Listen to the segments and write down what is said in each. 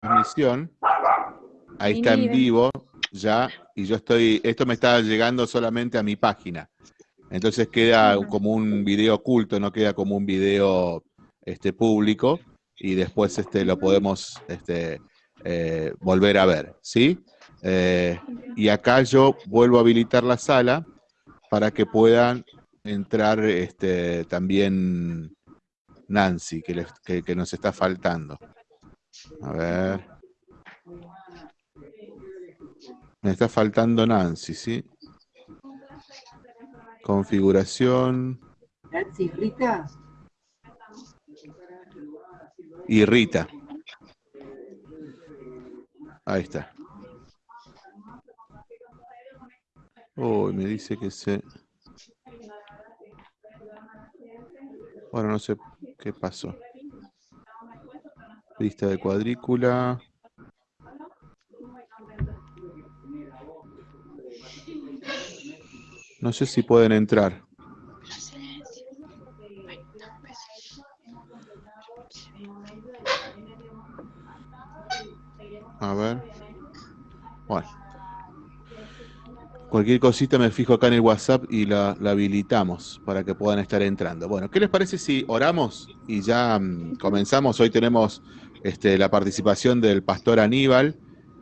transmisión. Ahí está en vivo ya, y yo estoy, esto me está llegando solamente a mi página. Entonces queda como un video oculto, no queda como un video este, público, y después este, lo podemos este, eh, volver a ver, ¿sí? Eh, y acá yo vuelvo a habilitar la sala para que puedan entrar este, también Nancy, que, que nos está faltando. A ver. Me está faltando Nancy, ¿sí? Configuración. Nancy, Rita. Y Rita. Ahí está. Uy, me dice que se... Bueno, no sé qué pasó. Lista de cuadrícula. No sé si pueden entrar. A ver. Bueno. Cualquier cosita me fijo acá en el WhatsApp y la, habilitamos para que puedan estar entrando. Bueno, ¿qué les parece si oramos y ya mm, comenzamos? Hoy tenemos este, la participación del pastor Aníbal,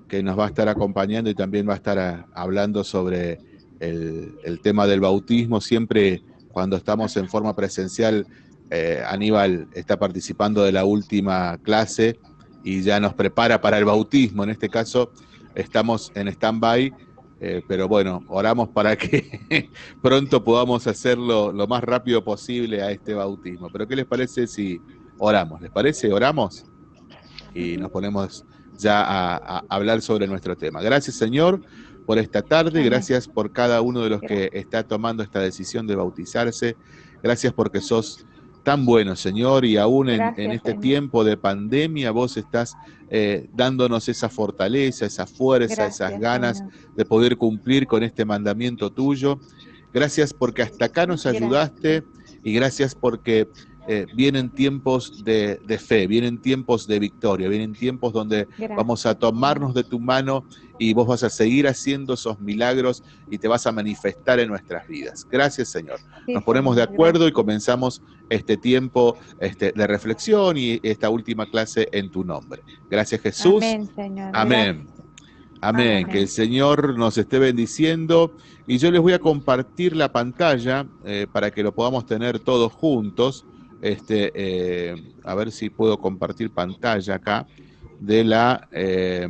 que nos va a estar acompañando y también va a estar ah, hablando sobre el, tema del bautismo. Siempre cuando estamos en forma presencial, eh, Aníbal está participando de la última clase y ya nos prepara para el bautismo. En este caso, estamos en stand-by eh, pero bueno, oramos para que pronto podamos hacerlo lo más rápido posible a este bautismo. Pero ¿qué les parece si oramos? ¿Les parece? ¿Oramos? Y nos ponemos ya a, hablar sobre nuestro tema. Gracias Señor por esta tarde, gracias por cada uno de los que está tomando esta decisión de bautizarse, gracias porque sos tan bueno, Señor, y aún en, este tiempo de pandemia vos estás eh, dándonos esa fortaleza, esa fuerza, esas ganas de poder cumplir con este mandamiento tuyo. Gracias porque hasta acá nos ayudaste y gracias porque eh, vienen tiempos de, fe, vienen tiempos de victoria, vienen tiempos donde vamos a tomarnos de tu mano y vos vas a seguir haciendo esos milagros y te vas a manifestar en nuestras vidas. Gracias, Señor. Nos ponemos de acuerdo y comenzamos este tiempo este, de reflexión y esta última clase en tu nombre. Gracias, Jesús. Amén, Señor. Amén. Amén. Que el Señor nos esté bendiciendo. Y yo les voy a compartir la pantalla eh, para que lo podamos tener todos juntos. Este, eh, a ver si puedo compartir pantalla acá de la, eh,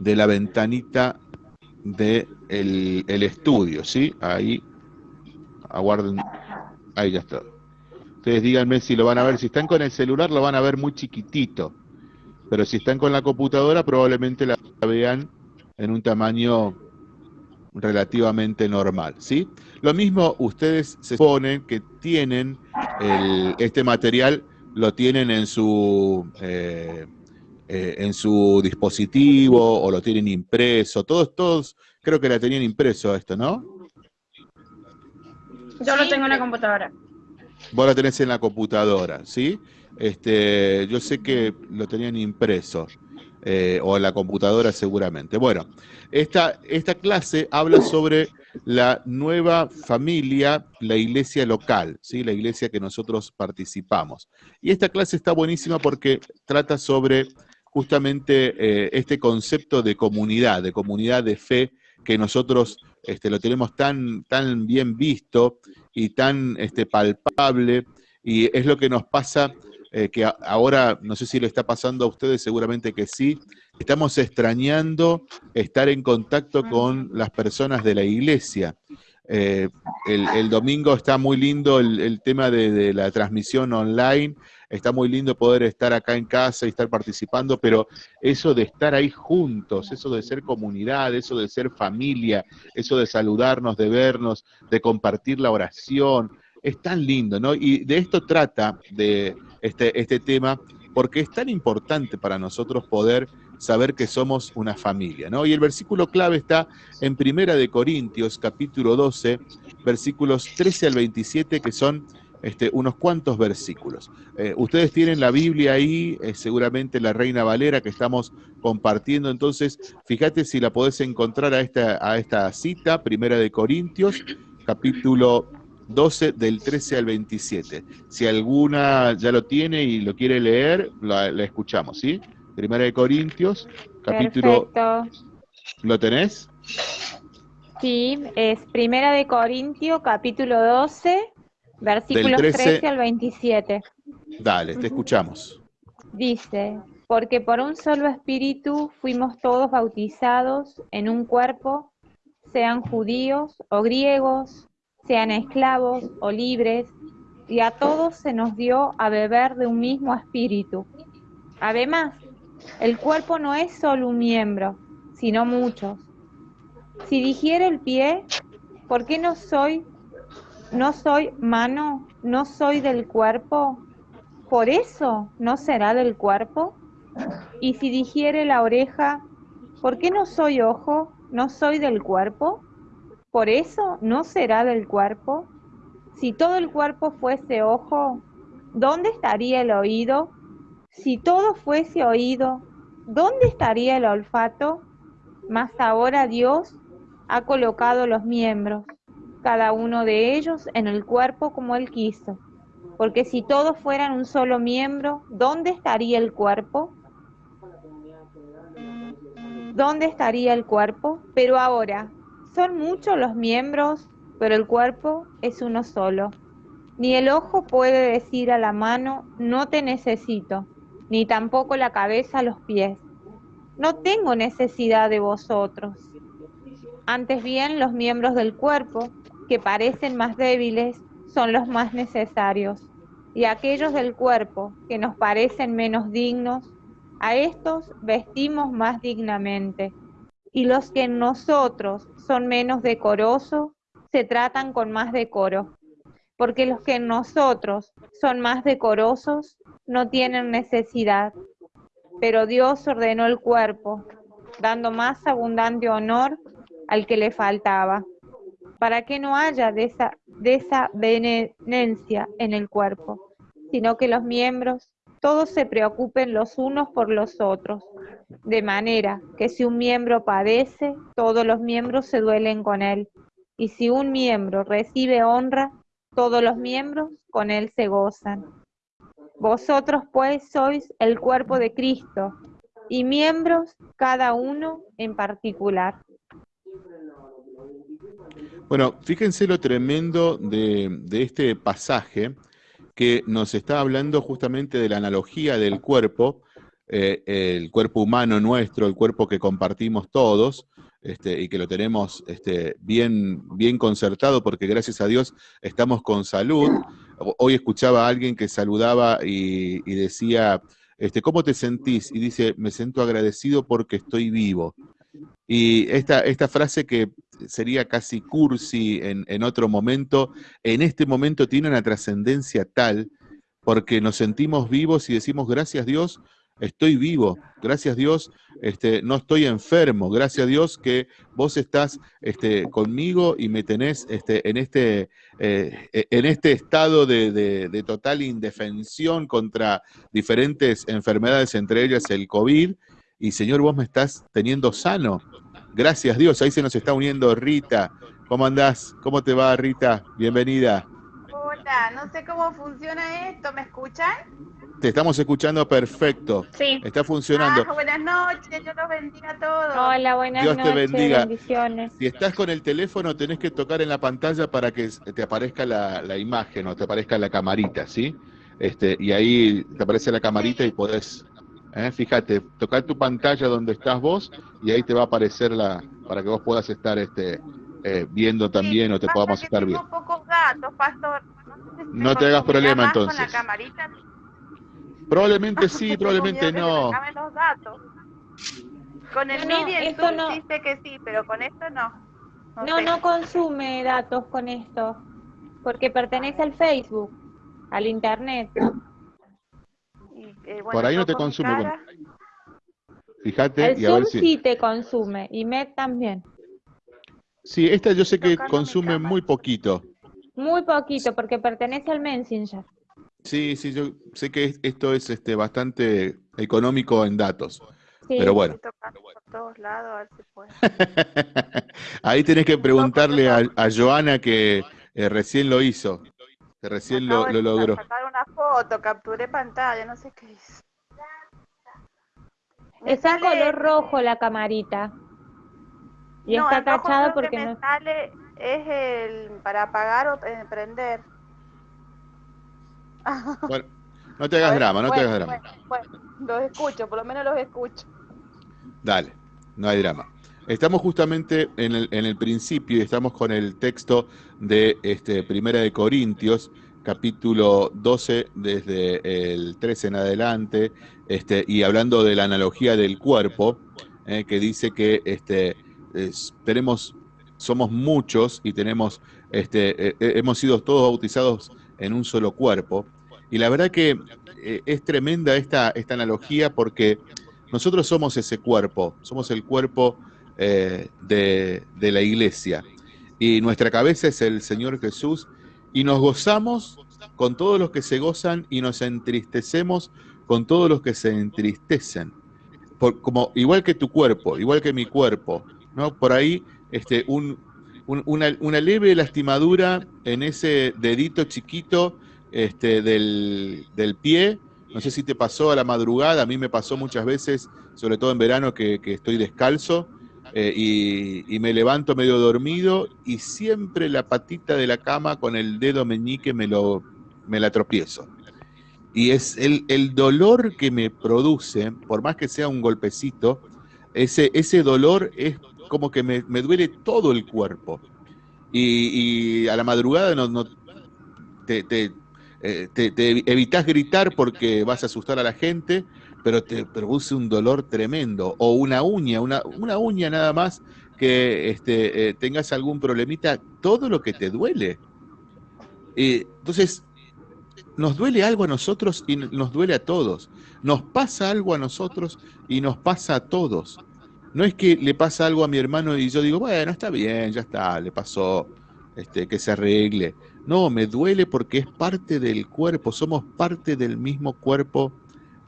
de la ventanita del de el estudio, ¿sí? Ahí, aguarden, ahí ya está. Ustedes díganme si lo van a ver, si están con el celular lo van a ver muy chiquitito, pero si están con la computadora probablemente la vean en un tamaño relativamente normal, ¿sí? Lo mismo ustedes se suponen que tienen este material, lo tienen en su, eh, eh, en su dispositivo o lo tienen impreso, todos, todos, creo que la tenían impreso esto, ¿no? Yo lo tengo en la computadora. Vos lo tenés en la computadora, ¿sí? Este, yo sé que lo tenían impreso. Eh, o en la computadora seguramente. Bueno, esta, esta clase habla sobre la nueva familia, la iglesia local, ¿sí? la iglesia que nosotros participamos. Y esta clase está buenísima porque trata sobre justamente eh, este concepto de comunidad, de comunidad de fe, que nosotros este, lo tenemos tan, tan bien visto y tan este, palpable, y es lo que nos pasa eh, que ahora, no sé si le está pasando a ustedes, seguramente que sí, estamos extrañando estar en contacto con las personas de la iglesia. Eh, el, domingo está muy lindo el, tema de, la transmisión online, está muy lindo poder estar acá en casa y estar participando, pero eso de estar ahí juntos, eso de ser comunidad, eso de ser familia, eso de saludarnos, de vernos, de compartir la oración, es tan lindo, ¿no? Y de esto trata de este, este tema, porque es tan importante para nosotros poder saber que somos una familia, ¿no? Y el versículo clave está en Primera de Corintios, capítulo 12, versículos 13 al 27, que son este, unos cuantos versículos. Eh, ustedes tienen la Biblia ahí, eh, seguramente la Reina Valera que estamos compartiendo, entonces fíjate si la podés encontrar a esta, a esta cita, Primera de Corintios, capítulo 12 del 13 al 27. Si alguna ya lo tiene y lo quiere leer, la, escuchamos, ¿sí? Primera de Corintios, capítulo... Perfecto. ¿Lo tenés? Sí, es Primera de Corintios, capítulo 12, versículos 13, al 27. Dale, te escuchamos. Dice, porque por un solo espíritu fuimos todos bautizados en un cuerpo, sean judíos o griegos, sean esclavos o libres, y a todos se nos dio a beber de un mismo espíritu. Además, el cuerpo no es solo un miembro, sino muchos. Si dijera el pie, ¿por qué no soy, no soy mano, no soy del cuerpo? ¿Por eso no será del cuerpo? Y si dijere la oreja, ¿por qué no soy ojo, no soy del cuerpo? ¿Por eso no será del cuerpo? Si todo el cuerpo fuese ojo, ¿dónde estaría el oído? Si todo fuese oído, ¿dónde estaría el olfato? Mas ahora Dios ha colocado los miembros, cada uno de ellos en el cuerpo como Él quiso. Porque si todos fueran un solo miembro, ¿dónde estaría el cuerpo? ¿Dónde estaría el cuerpo? Pero ahora, son muchos los miembros, pero el cuerpo es uno solo. Ni el ojo puede decir a la mano, no te necesito, ni tampoco la cabeza a los pies. No tengo necesidad de vosotros. Antes bien, los miembros del cuerpo, que parecen más débiles, son los más necesarios, y aquellos del cuerpo que nos parecen menos dignos, a estos vestimos más dignamente, y los que en nosotros son menos decorosos, se tratan con más decoro, porque los que en nosotros son más decorosos no tienen necesidad, pero Dios ordenó el cuerpo, dando más abundante honor al que le faltaba, para que no haya desavenencia en el cuerpo, sino que los miembros todos se preocupen los unos por los otros, de manera que si un miembro padece, todos los miembros se duelen con él, y si un miembro recibe honra, todos los miembros con él se gozan. Vosotros pues sois el cuerpo de Cristo, y miembros cada uno en particular. Bueno, fíjense lo tremendo de, este pasaje que nos está hablando justamente de la analogía del cuerpo, eh, el cuerpo humano nuestro, el cuerpo que compartimos todos, este, y que lo tenemos este, bien, bien concertado porque gracias a Dios estamos con salud. Hoy escuchaba a alguien que saludaba y, decía, este, ¿cómo te sentís? Y dice, me siento agradecido porque estoy vivo. Y esta, esta frase que sería casi cursi en, en otro momento, en este momento tiene una trascendencia tal porque nos sentimos vivos y decimos, gracias Dios, estoy vivo, gracias Dios, este, no estoy enfermo, gracias Dios que vos estás este, conmigo y me tenés este, en, este, eh, en este estado de, de, total indefensión contra diferentes enfermedades, entre ellas el COVID, y Señor, vos me estás teniendo sano. Gracias Dios, ahí se nos está uniendo Rita. ¿Cómo andás? ¿Cómo te va Rita? Bienvenida. Hola, no sé cómo funciona esto, ¿me escuchan? Te estamos escuchando perfecto. Sí. Está funcionando. Ah, buenas noches, Dios los bendiga a todos. Hola, buenas Dios noches. te bendiga. Bendiciones. Si estás con el teléfono, tenés que tocar en la pantalla para que te aparezca la, la imagen o te aparezca la camarita, ¿sí? Este, y ahí te aparece la camarita y podés ¿eh? Fíjate, tocar tu pantalla donde estás vos y ahí te va a aparecer la para que vos puedas estar este eh, viendo también o te podamos estar viendo. pocos datos, pastor. No, te hagas problema entonces. Probablemente sí, probablemente no. Los datos. Con el no, MIDI esto no. dice que sí, pero con esto no. No, no, consume datos con esto, porque pertenece al Facebook, al Internet. Eh, Por ahí no te consume. Fíjate el y a ver si... sí te consume y Met también. Sí, esta yo sé que consume muy poquito. Muy poquito, porque pertenece al Messenger. Sí, sí, yo sé que es- esto es este, bastante económico en datos, Sí. pero bueno. Estoy tocando por todos lados, a ver si puedo. Ahí tenés que preguntarle a, a Joana que eh, recién lo hizo, que recién lo, lo logró. sacar una foto, capturé pantalla, no sé qué hice. Está color rojo la camarita. Y no, está el rojo tachado creo porque que me no. sale es el para apagar o eh, prender. Bueno, no te hagas drama, no te Bueno, hagas drama. Bueno, bueno, los escucho, por lo menos los escucho. Dale, no hay drama. Estamos justamente en el, principio y estamos con el texto de este, Primera de Corintios, capítulo 12, desde el 13 en adelante, este, y hablando de la analogía del cuerpo, eh, que dice que este, es- tenemos, somos muchos y tenemos, este, eh, eh, hemos sido todos bautizados en un solo cuerpo. Y la verdad que es tremenda esta, esta analogía porque nosotros somos ese cuerpo, somos el cuerpo eh, de, de la iglesia. Y nuestra cabeza es el Señor Jesús. Y nos gozamos con todos los que se gozan y nos entristecemos con todos los que se entristecen. Por, como, igual que tu cuerpo, igual que mi cuerpo. ¿no? Por ahí este, un- un- una, una leve lastimadura en ese dedito chiquito este, del, del pie no sé si te pasó a la madrugada, a mí me pasó muchas veces, sobre todo en verano que, que estoy descalzo eh, y, me levanto medio dormido y siempre la patita de la cama con el dedo meñique me, lo, me la tropiezo. Y es el, el dolor que me produce, por más que sea un golpecito, ese, ese dolor es como que me, me duele todo el cuerpo. Y, a la madrugada no, eh, te evitas gritar porque vas a asustar a la gente, pero te produce un dolor tremendo. O una uña, una, una uña nada más que este, eh, tengas algún problemita, todo lo que te duele. Entonces, nos duele algo a nosotros y nos duele a todos. Nos pasa algo a nosotros y nos pasa a todos. No es que le pasa algo a mi hermano y yo digo, bueno, está bien, ya está, le pasó, este, que se arregle. No, me duele porque es parte del cuerpo, somos parte del mismo cuerpo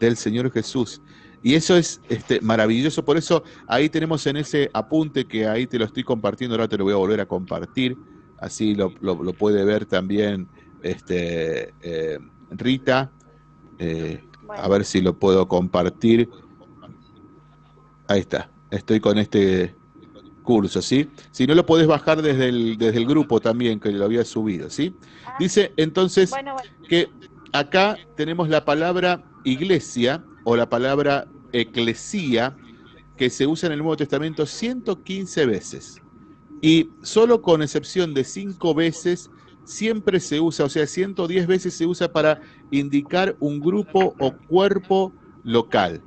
del Señor Jesús. Y eso es este, maravilloso, por eso ahí tenemos en ese apunte que ahí te lo estoy compartiendo, ahora te lo voy a volver a compartir, así lo, lo- lo puede ver también este, eh, Rita, eh, a ver si lo puedo compartir. Ahí está, estoy con este curso, ¿sí? Si no lo podés bajar desde el, desde el grupo también, que lo había subido, ¿sí? ah, Dice entonces que acá tenemos la palabra iglesia o la palabra eclesía que se usa en el Nuevo Testamento 115 veces. Y solo con excepción de 5 veces siempre se usa, o sea, 110 veces se usa para indicar un grupo o cuerpo local.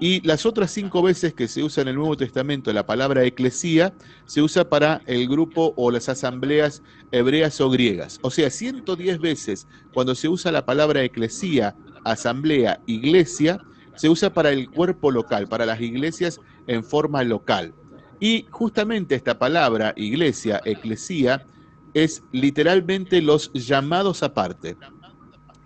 Y las otras cinco veces que se usa en el Nuevo Testamento la palabra eclesía se usa para el grupo o las asambleas hebreas o griegas. O sea, 110 veces cuando se usa la palabra eclesía, asamblea, iglesia, se usa para el cuerpo local, para las iglesias en forma local. Y justamente esta palabra, iglesia, eclesía, es literalmente los llamados aparte,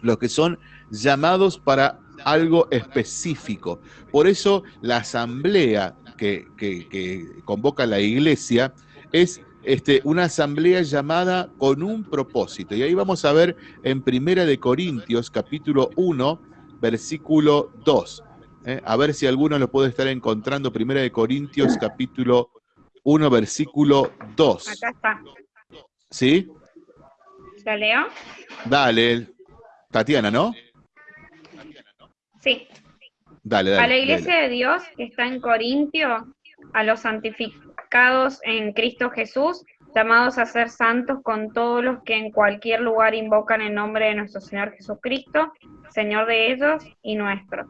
los que son llamados para algo específico. Por eso la asamblea que, que- que convoca la iglesia es este, una asamblea llamada con un propósito. Y ahí vamos a ver en Primera de Corintios, capítulo 1, versículo 2. ¿eh? A ver si alguno lo puede estar encontrando. Primera de Corintios, capítulo 1, versículo 2. Acá está. ¿Sí? ¿Lo leo? Dale, Tatiana, ¿no? Sí. Dale, dale. A la iglesia dale. de Dios que está en Corintio, a los santificados en Cristo Jesús, llamados a ser santos con todos los que en cualquier lugar invocan el nombre de nuestro Señor Jesucristo, Señor de ellos y nuestro.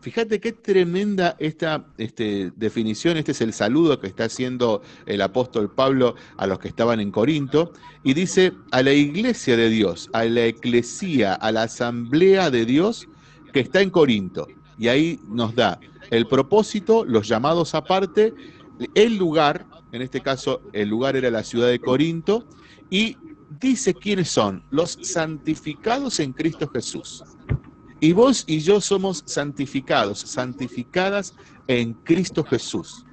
Fíjate qué tremenda esta este, definición, este es el saludo que está haciendo el apóstol Pablo a los que estaban en Corinto, y dice a la iglesia de Dios, a la eclesía, a la asamblea de Dios que está en Corinto. Y ahí nos da el propósito, los llamados aparte, el lugar, en este caso el lugar era la ciudad de Corinto, y dice quiénes son, los santificados en Cristo Jesús. Y vos y yo somos santificados, santificadas en Cristo Jesús.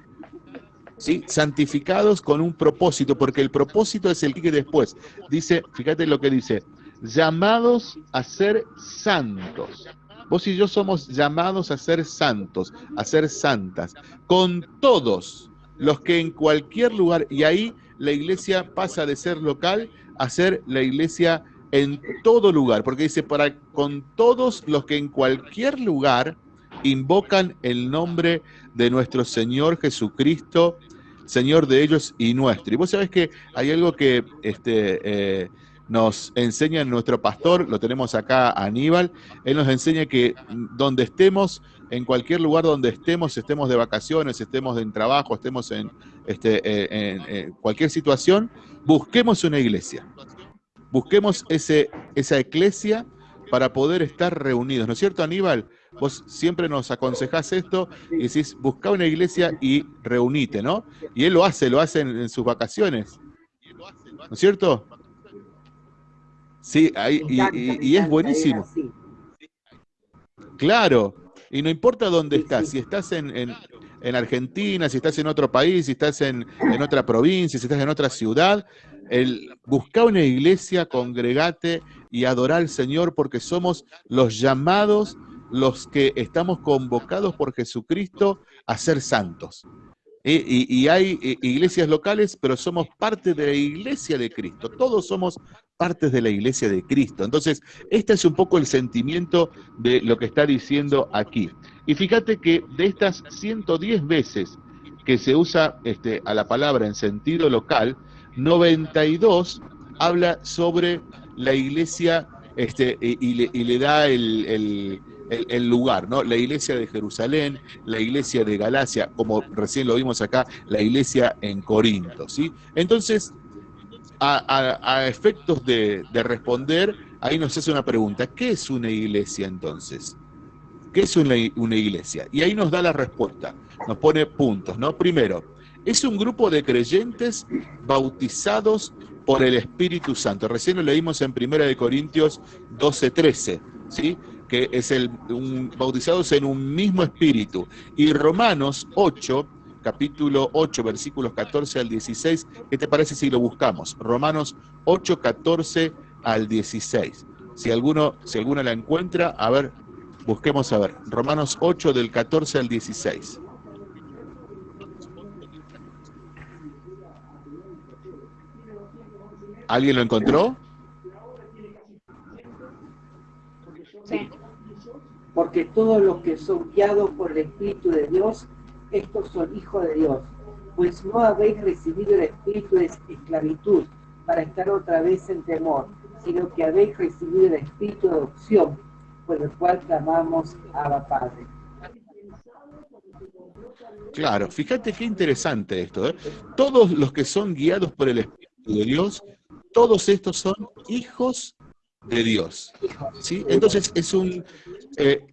¿Sí? Santificados con un propósito, porque el propósito es el que después. Dice, fíjate lo que dice, llamados a ser santos. Vos y yo somos llamados a ser santos, a ser santas, con todos los que en cualquier lugar, y ahí la iglesia pasa de ser local a ser la iglesia en todo lugar, porque dice, para con todos los que en cualquier lugar invocan el nombre de nuestro Señor Jesucristo, Señor de ellos y nuestro. Y vos sabés que hay algo que este, eh, nos enseña nuestro pastor, lo tenemos acá Aníbal, él nos enseña que donde estemos, en cualquier lugar donde estemos, estemos de vacaciones, estemos en trabajo, estemos en, este, eh, en, cualquier situación, busquemos una iglesia. Busquemos ese, esa iglesia para poder estar reunidos. ¿No es cierto, Aníbal? Vos siempre nos aconsejás esto y decís, busca una iglesia y reunite, ¿no? Y él lo hace, lo hace en sus vacaciones. ¿No es cierto? Sí, ahí, y, es buenísimo. Claro, y no importa dónde estás, si estás en, en, Argentina, si estás en otro país, si estás en, en otra provincia, si estás en otra ciudad, el, busca una iglesia, congregate y adorar al Señor porque somos los llamados, los que estamos convocados por Jesucristo a ser santos. Y, hay eh, iglesias locales, pero somos parte de la iglesia de Cristo. Todos somos partes de la iglesia de Cristo. Entonces, este es un poco el sentimiento de lo que está diciendo aquí. Y fíjate que de estas 110 veces que se usa este, a la palabra en sentido local, 92 habla sobre la iglesia este, y, le, da el, lugar, ¿no? La iglesia de Jerusalén, la iglesia de Galacia, como recién lo vimos acá, la iglesia en Corinto, ¿sí? Entonces, a, efectos de, responder, ahí nos hace una pregunta, ¿qué es una iglesia entonces? ¿Qué es una, una iglesia? Y ahí nos da la respuesta, nos pone puntos, ¿no? Primero, es un grupo de creyentes bautizados por el Espíritu Santo. Recién lo leímos en 1 Corintios 12, 13, ¿sí? Que es el un, bautizados en un mismo espíritu. Y Romanos 8, capítulo 8, versículos 14 al 16, ¿qué te parece si lo buscamos? Romanos 8, 14 al 16. Si alguno, si alguno la encuentra, a ver, busquemos a ver. Romanos 8 del 14 al 16. ¿Alguien lo encontró? Porque todos los que son guiados por el Espíritu de Dios, estos son hijos de Dios. Pues no habéis recibido el espíritu de esclavitud para estar otra vez en temor, sino que habéis recibido el espíritu de adopción, por el cual clamamos a Padre. Claro, fíjate qué interesante esto. ¿eh? Todos los que son guiados por el Espíritu de Dios, todos estos son hijos de Dios. ¿sí? Entonces es un eh,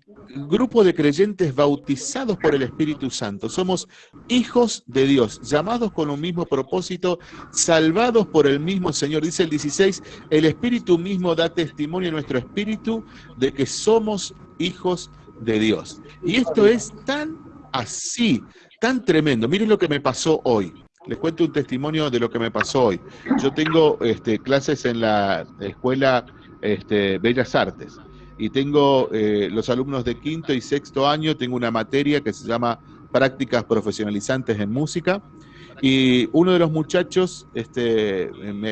grupo de creyentes bautizados por el Espíritu Santo. Somos hijos de Dios, llamados con un mismo propósito, salvados por el mismo Señor. Dice el 16, el Espíritu mismo da testimonio a nuestro espíritu de que somos hijos de Dios. Y esto es tan así, tan tremendo. Miren lo que me pasó hoy. Les cuento un testimonio de lo que me pasó hoy. Yo tengo este, clases en la escuela este, Bellas Artes. Y tengo eh, los alumnos de quinto y sexto año, tengo una materia que se llama Prácticas Profesionalizantes en Música. Y uno de los muchachos este,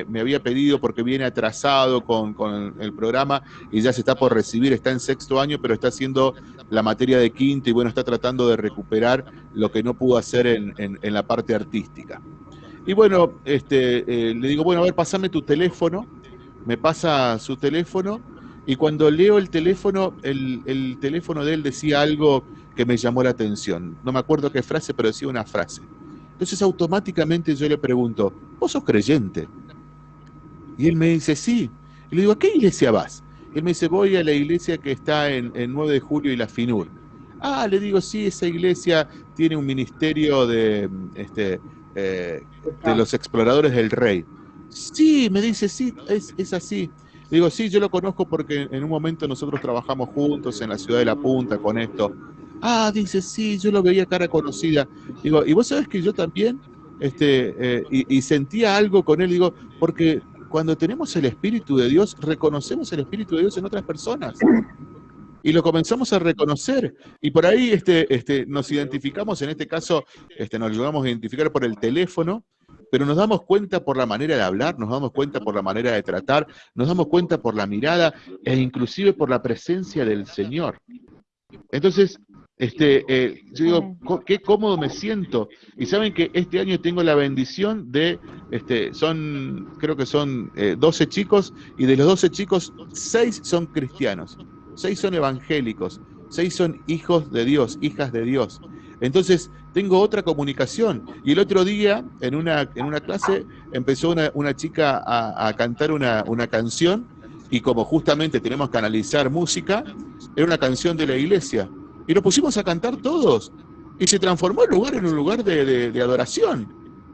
me, había pedido, porque viene atrasado con, el programa y ya se está por recibir, está en sexto año, pero está haciendo la materia de quinto y bueno, está tratando de recuperar lo que no pudo hacer en, la parte artística. Y bueno, este, eh, le digo, bueno, a ver, pasame tu teléfono me pasa su teléfono y cuando leo el teléfono, el, teléfono de él decía algo que me llamó la atención. No me acuerdo qué frase, pero decía una frase. Entonces automáticamente yo le pregunto, ¿vos sos creyente? Y él me dice, sí. Y le digo, ¿a qué iglesia vas? Y él me dice, voy a la iglesia que está en, 9 de julio y la FINUR. Ah, le digo, sí, esa iglesia tiene un ministerio de, este, eh, de los exploradores del rey. Sí, me dice, sí, es, es así. Digo, sí, yo lo conozco porque en un momento nosotros trabajamos juntos en la ciudad de La Punta con esto. Ah, dice, sí, yo lo veía cara conocida. Digo, y vos sabés que yo también, este, eh, y, y, sentía algo con él, digo, porque cuando tenemos el Espíritu de Dios, reconocemos el Espíritu de Dios en otras personas. Y lo comenzamos a reconocer. Y por ahí este, este, nos identificamos, en este caso, este, nos logramos identificar por el teléfono, pero nos damos cuenta por la manera de hablar, nos damos cuenta por la manera de tratar, nos damos cuenta por la mirada e inclusive por la presencia del Señor. Entonces, este, eh, yo digo, qué cómodo me siento. Y saben que este año tengo la bendición de, este, son, creo que son 12 eh, chicos, y de los 12 chicos, 6 son cristianos, 6 son evangélicos, 6 son hijos de Dios, hijas de Dios. Entonces, tengo otra comunicación. Y el otro día, en una, en una clase, empezó una, una chica a, cantar una, una, canción, y como justamente tenemos que analizar música, era una canción de la iglesia. Y lo pusimos a cantar todos. Y se transformó el lugar en un lugar de, de adoración.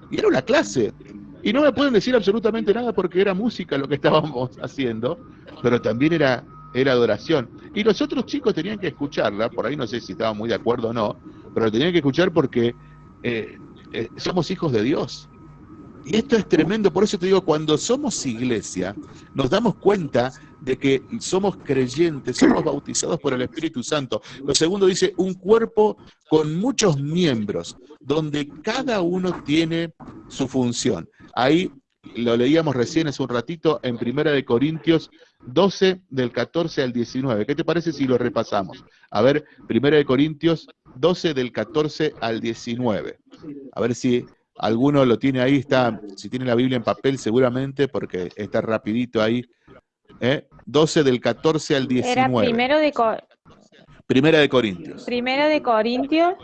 Y era una clase. Y no me pueden decir absolutamente nada porque era música lo que estábamos haciendo, pero también era era adoración. Y los otros chicos tenían que escucharla, por ahí no sé si estaban muy de acuerdo o no, pero tenían que escuchar porque eh, eh, somos hijos de Dios. Y esto es tremendo, por eso te digo, cuando somos iglesia, nos damos cuenta de que somos creyentes, somos bautizados por el Espíritu Santo. Lo segundo dice, un cuerpo con muchos miembros, donde cada uno tiene su función. Ahí lo leíamos recién hace un ratito en Primera de Corintios 12 del 14 al 19. ¿Qué te parece si lo repasamos? A ver, Primera de Corintios 12 del 14 al 19. A ver si alguno lo tiene ahí, está, si tiene la Biblia en papel seguramente, porque está rapidito ahí. ¿eh? 12 del 14 al 19. Era primero de Primera de Corintios. Primera de Corintios.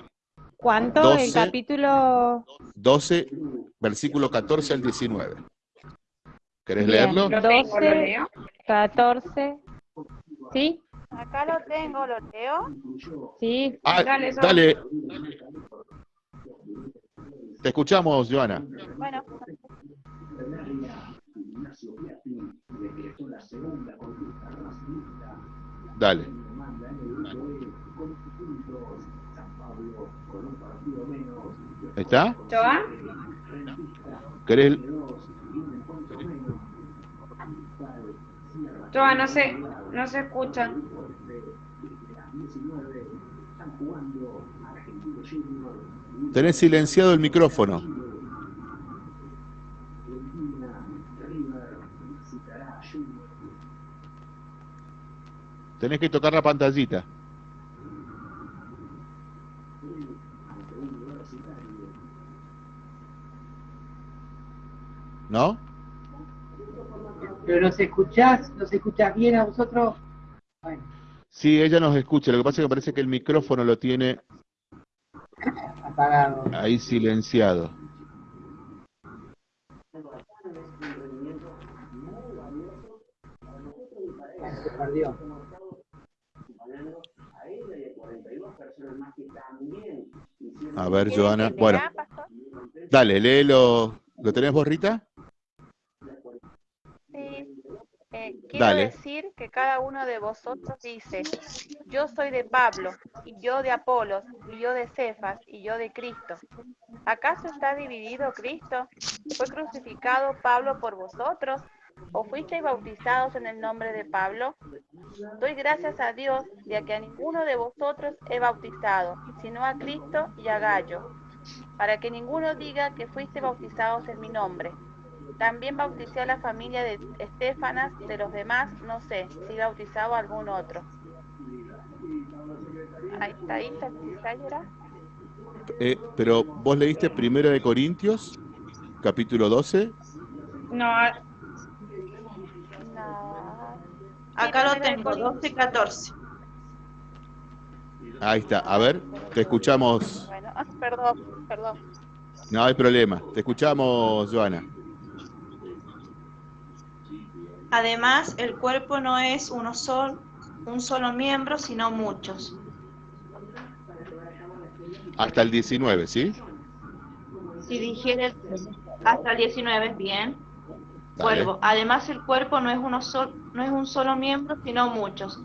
¿Cuánto? el capítulo 12, versículo 14 al 19. ¿Querés leerlo? 12, 14. ¿Sí? Acá lo tengo, ¿lo leo? Sí. Ah, dale, dale. Te escuchamos, Joana. Bueno. Dale. ¿Está? ¿Joa? ¿Querés? No se, no se escucha. Tenés silenciado el micrófono. Tenés que tocar la pantallita. ¿No? Pero nos escuchás, nos escuchás bien a vosotros. Sí, ella nos escucha. Lo que pasa es que parece que el micrófono lo tiene apagado. Ahí silenciado. Se perdió. A ver, Joana. Bueno, dale, léelo. ¿Lo tenés, Borrita? Eh, quiero decir que cada uno de vosotros dice, yo soy de Pablo, y yo de Apolos, y yo de Cefas, y yo de Cristo. ¿Acaso está dividido Cristo? ¿Fue crucificado Pablo por vosotros? ¿O fuisteis bautizados en el nombre de Pablo? Doy gracias a Dios ya que a ninguno de vosotros he bautizado, sino a Cristo y a Gallo, para que ninguno diga que fuiste bautizados en mi nombre también bauticé a la familia de Estefanas, de los demás no sé si bautizaba a algún otro. Ahí está, ahí está, eh, pero vos leíste Primera de Corintios, capítulo 12. No, no. Acá lo tengo, 12 y 14. Ahí está, a ver, te escuchamos. Bueno, perdón, perdón. No hay problema, te escuchamos, Joana. Además, el cuerpo no es uno solo, un solo miembro, sino muchos. Hasta el 19, ¿sí? Si dijera hasta el 19 bien. Vuelvo. Además, el cuerpo no es, uno no es un solo miembro, sino muchos.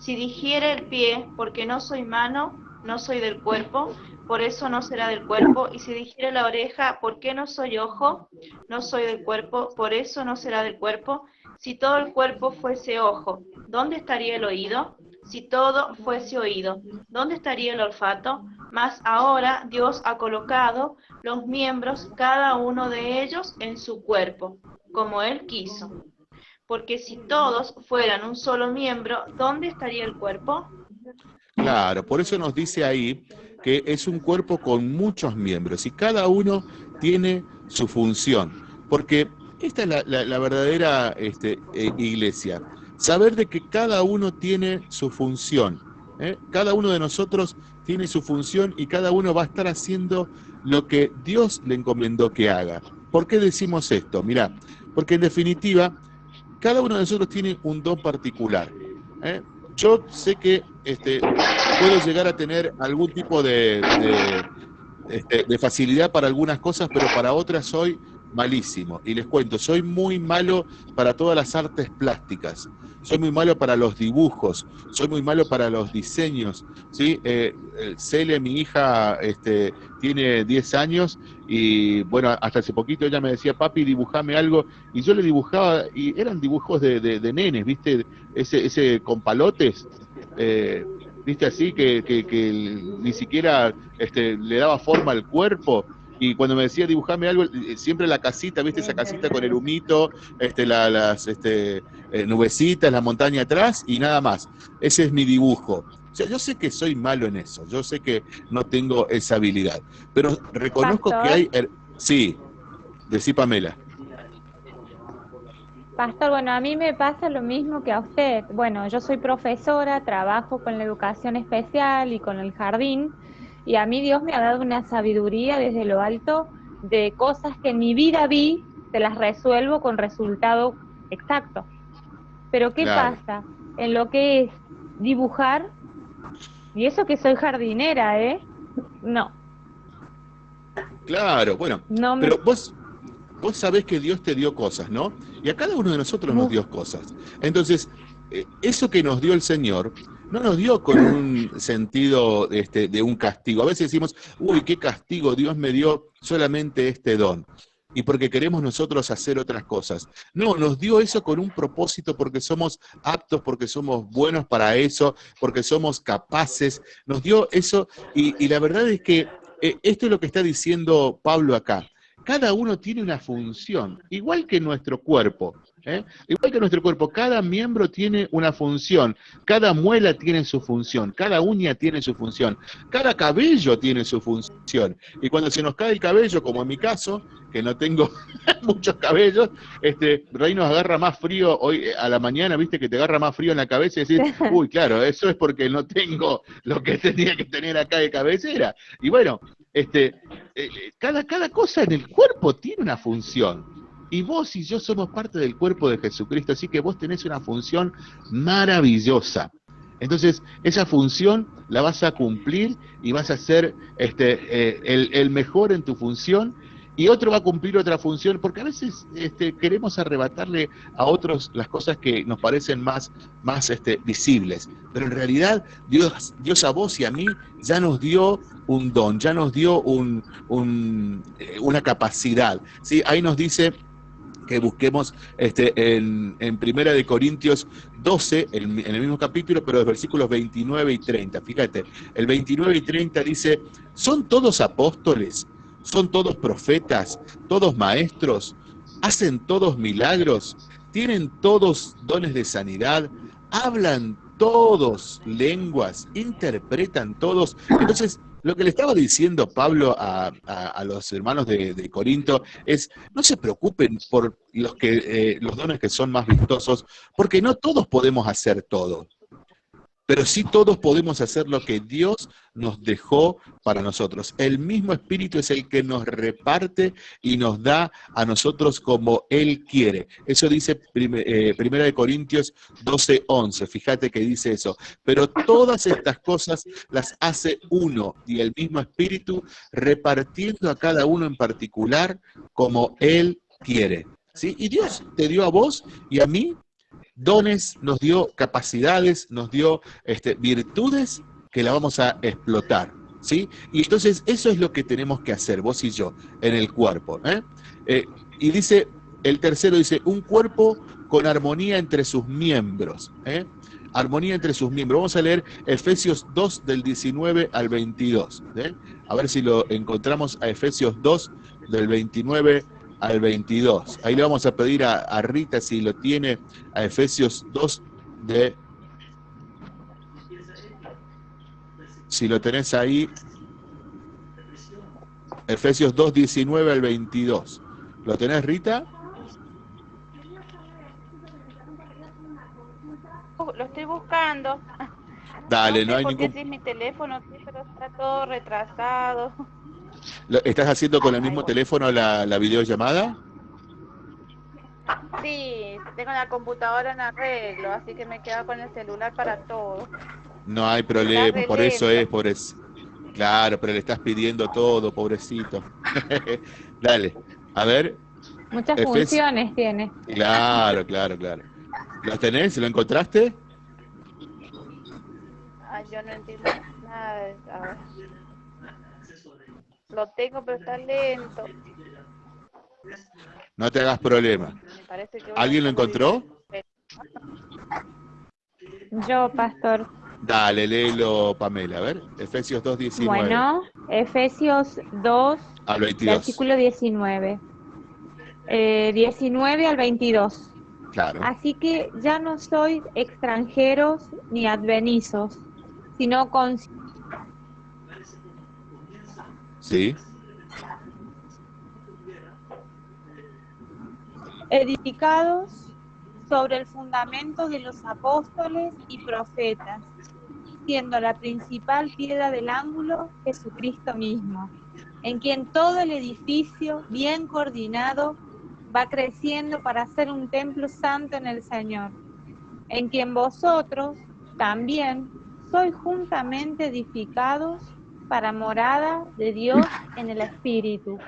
Si dijere el pie, porque no soy mano, no soy del cuerpo, por eso no será del cuerpo. Y si dijere la oreja, ¿por qué no soy ojo? No soy del cuerpo, por eso no será del cuerpo. Si todo el cuerpo fuese ojo, ¿dónde estaría el oído? Si todo fuese oído, ¿dónde estaría el olfato? Mas ahora Dios ha colocado los miembros, cada uno de ellos, en su cuerpo, como Él quiso. Porque si todos fueran un solo miembro, ¿dónde estaría el cuerpo? Claro, por eso nos dice ahí que es un cuerpo con muchos miembros y cada uno tiene su función. Porque esta es la, verdadera este, eh, iglesia. Saber de que cada uno tiene su función. ¿eh? Cada uno de nosotros tiene su función y cada uno va a estar haciendo lo que Dios le encomendó que haga. ¿Por qué decimos esto? Mira, porque en definitiva, cada uno de nosotros tiene un don particular. ¿eh? Yo sé que este, puedo llegar a tener algún tipo de, este, de, facilidad para algunas cosas, pero para otras soy malísimo. Y les cuento, soy muy malo para todas las artes plásticas, soy muy malo para los dibujos, soy muy malo para los diseños. ¿sí? Eh, Cele, mi hija, este, tiene 10 años y bueno, hasta hace poquito ella me decía, papi, dibujame algo, y yo le dibujaba, y eran dibujos de, de, nenes, ¿viste? Ese, ese con palotes. Eh, viste así, que, que, ni siquiera este, le daba forma al cuerpo. Y cuando me decía dibujame algo, eh, siempre la casita, viste esa casita con el humito, este, las este, eh, nubecitas, la montaña atrás y nada más. Ese es mi dibujo. O sea, yo sé que soy malo en eso, yo sé que no tengo esa habilidad, pero reconozco que hay... Sí, decí Pamela. Pastor, bueno, a mí me pasa lo mismo que a usted. Bueno, yo soy profesora, trabajo con la educación especial y con el jardín, y a mí Dios me ha dado una sabiduría desde lo alto de cosas que en mi vida vi, te las resuelvo con resultado exacto. Pero ¿qué pasa? En lo que es dibujar, y eso que soy jardinera, ¿eh? No. Claro, bueno, pero vos, vos sabés que Dios te dio cosas, ¿no? Y a cada uno de nosotros nos dio cosas. Entonces, eh, eso que nos dio el Señor, no nos dio con un sentido este, de un castigo. A veces decimos, uy, qué castigo, Dios me dio solamente este don. Y porque queremos nosotros hacer otras cosas. No, nos dio eso con un propósito porque somos aptos, porque somos buenos para eso, porque somos capaces. Nos dio eso y, la verdad es que eh, esto es lo que está diciendo Pablo acá cada uno tiene una función, igual que nuestro cuerpo. ¿Eh? Igual que nuestro cuerpo, cada miembro tiene una función, cada muela tiene su función, cada uña tiene su función, cada cabello tiene su función. Y cuando se nos cae el cabello, como en mi caso, que no tengo muchos cabellos, este, Rey nos agarra más frío hoy eh, a la mañana, viste que te agarra más frío en la cabeza y decís, uy, claro, eso es porque no tengo lo que tenía que tener acá de cabecera. Y bueno, este, eh, eh, cada, cada cosa en el cuerpo tiene una función. Y vos y yo somos parte del cuerpo de Jesucristo, así que vos tenés una función maravillosa. Entonces, esa función la vas a cumplir y vas a ser este, eh, el, mejor en tu función y otro va a cumplir otra función, porque a veces este, queremos arrebatarle a otros las cosas que nos parecen más, este, visibles, pero en realidad Dios, a vos y a mí ya nos dio un don, ya nos dio eh, una capacidad. ¿sí? Ahí nos dice que busquemos este, en, en Primera de Corintios 12, en, el mismo capítulo, pero los versículos 29 y 30. Fíjate, el 29 y 30 dice, ¿son todos apóstoles? ¿Son todos profetas? ¿Todos maestros? ¿Hacen todos milagros? ¿Tienen todos dones de sanidad? ¿Hablan todos lenguas? ¿Interpretan todos? Entonces, lo que le estaba diciendo Pablo a, los hermanos de, Corinto es, no se preocupen por los, que, eh, los dones que son más vistosos, porque no todos podemos hacer todo pero sí todos podemos hacer lo que Dios nos dejó para nosotros. El mismo Espíritu es el que nos reparte y nos da a nosotros como Él quiere. Eso dice eh, Primera de Corintios 12, 11. Fíjate que dice eso. Pero todas estas cosas las hace uno y el mismo Espíritu repartiendo a cada uno en particular como Él quiere. ¿sí? Y Dios te dio a vos y a mí dones, nos dio capacidades, nos dio este, virtudes que la vamos a explotar. ¿sí? Y entonces eso es lo que tenemos que hacer, vos y yo, en el cuerpo. ¿eh? Eh, y dice, el tercero dice, un cuerpo con armonía entre sus miembros. ¿eh? Armonía entre sus miembros. Vamos a leer Efesios 2 del 19 al 22. A ver si lo encontramos a Efesios 2 del 29 al 22. Ahí le vamos a pedir a, a Rita si lo tiene a Efesios 2 de Si lo tenés ahí, Efesios 2, 19 al 22. ¿Lo tenés, Rita? Lo estoy buscando. Dale, no, hay ningún... Si es mi teléfono, pero está todo retrasado. ¿Estás haciendo con el mismo teléfono la, la videollamada? Sí, tengo la computadora en arreglo, así que me quedo con el celular para todo. No hay problema, por eso es, por eso. Claro, pero le estás pidiendo todo, pobrecito. Dale, a ver. Muchas funciones tiene. Claro, claro, claro. ¿Lo tenés? ¿Lo encontraste? Ay, yo no entiendo nada de Lo tengo, pero está lento. No te hagas problema. ¿Alguien lo encontró? Yo, pastor. Dale, léelo, Pamela, a ver. Efesios 2, 19. Bueno, Efesios 2, al 22. versículo 19. 19 eh, al 22. Claro. Así que ya no sois extranjeros ni advenizos, sino con... Sí. Edificados sobre el fundamento de los apóstoles y profetas, siendo la principal piedra del ángulo Jesucristo mismo, en quien todo el edificio, bien coordinado, va creciendo para ser un templo santo en el Señor, en quien vosotros también sois juntamente edificados para morada de Dios en el Espíritu.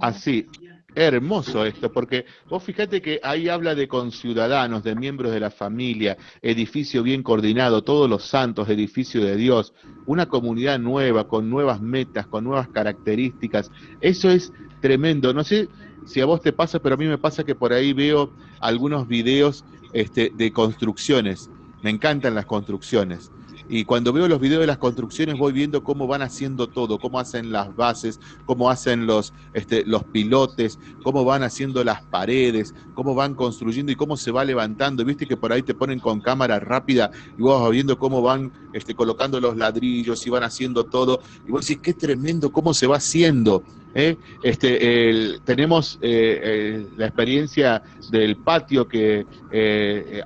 Así, Hermoso esto, porque vos fíjate que ahí habla de conciudadanos, de miembros de la familia, edificio bien coordinado, todos los santos, edificio de Dios, una comunidad nueva, con nuevas metas, con nuevas características. Eso es tremendo. No sé si a vos te pasa, pero a mí me pasa que por ahí veo algunos videos este, de construcciones. Me encantan las construcciones. Y cuando veo los videos de las construcciones voy viendo cómo van haciendo todo, cómo hacen las bases, cómo hacen los, este, los pilotes, cómo van haciendo las paredes, cómo van construyendo y cómo se va levantando. Viste que por ahí te ponen con cámara rápida y vos vas viendo cómo van este, colocando los ladrillos y van haciendo todo. Y vos decís, qué tremendo cómo se va haciendo. ¿Eh? Este, tenemos eh, eh, la experiencia del patio que